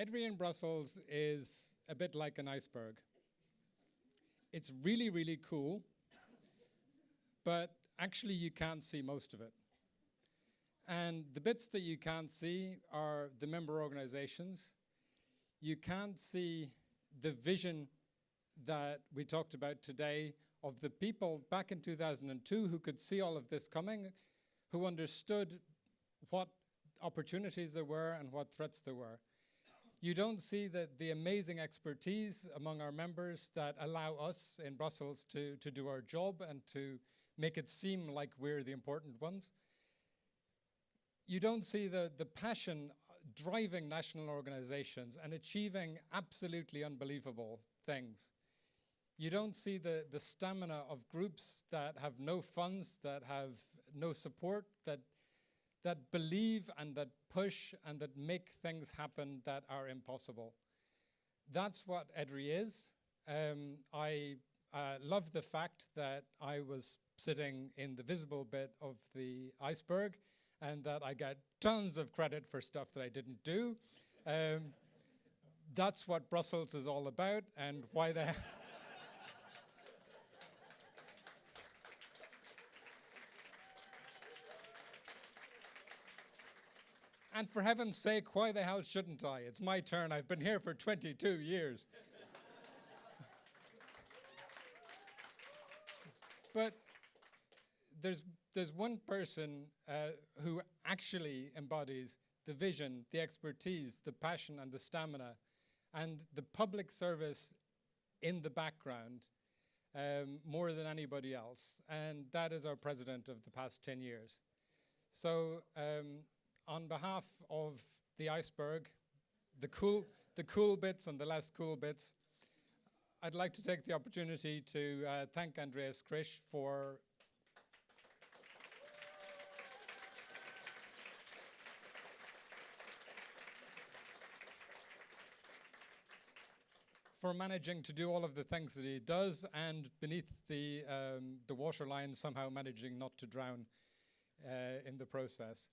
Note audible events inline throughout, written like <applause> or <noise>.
EDRI in Brussels is a bit like an iceberg. It's really, really cool, but actually you can't see most of it. And the bits that you can't see are the member organizations. You can't see the vision that we talked about today of the people back in 2002 who could see all of this coming, who understood what opportunities there were and what threats there were. You don't see the, the amazing expertise among our members that allow us in Brussels to, to do our job and to make it seem like we're the important ones. You don't see the, the passion driving national organizations and achieving absolutely unbelievable things. You don't see the, the stamina of groups that have no funds, that have no support, that, that believe and that push and that make things happen that are impossible. That's what EDRI is. Um, I uh, love the fact that I was sitting in the visible bit of the iceberg and that I get tons of credit for stuff that I didn't do. Um, that's what Brussels is all about and why the <laughs> And for heaven's sake, why the hell shouldn't I? It's my turn. I've been here for 22 years. <laughs> but there's, there's one person uh, who actually embodies the vision, the expertise, the passion, and the stamina, and the public service in the background um, more than anybody else. And that is our president of the past 10 years. So um, on behalf of the iceberg, the cool, the cool bits and the less cool bits, I'd like to take the opportunity to uh, thank Andreas Krisch for for managing to do all of the things that he does and beneath the, um, the waterline somehow managing not to drown uh, in the process.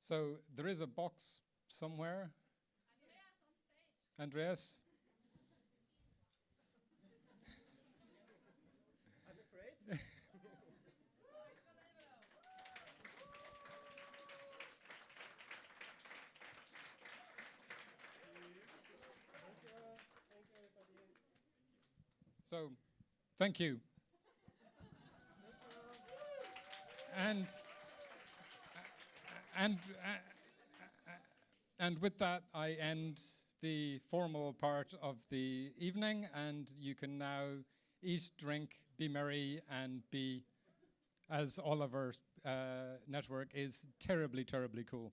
So there is a box somewhere. Andreas? <laughs> I'm afraid. <laughs> So, thank you. and and, uh, uh, and with that, I end the formal part of the evening, and you can now eat, drink, be merry, and be, as Oliver's uh, network is, terribly, terribly cool.